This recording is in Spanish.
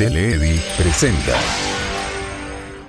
Teledi presenta.